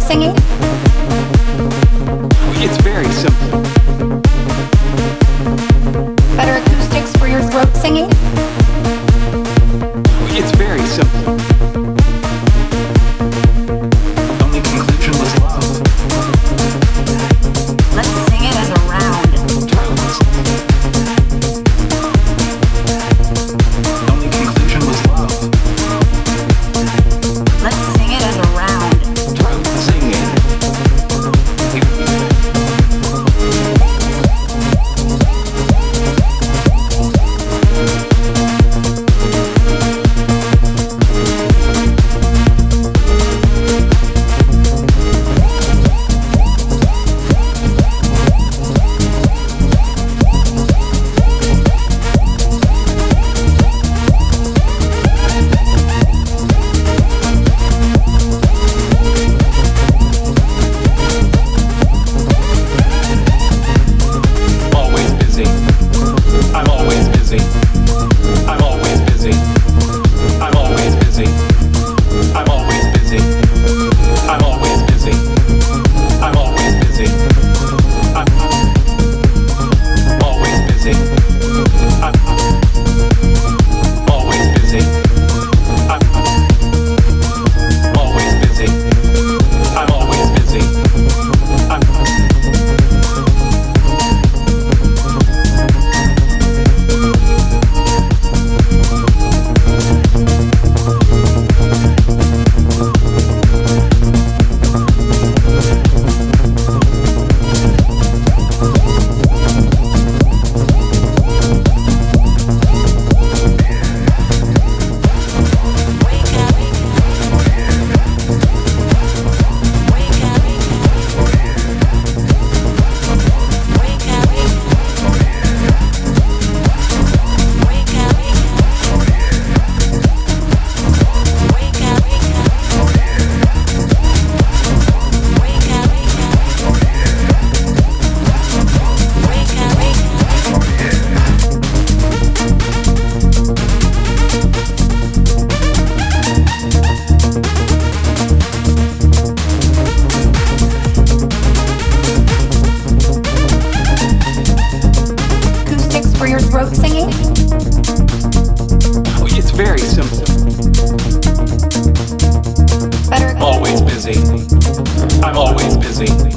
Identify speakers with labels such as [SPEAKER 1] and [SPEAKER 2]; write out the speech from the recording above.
[SPEAKER 1] singing?
[SPEAKER 2] It's very simple. very simple.
[SPEAKER 1] Better. Always busy.
[SPEAKER 2] I'm always busy.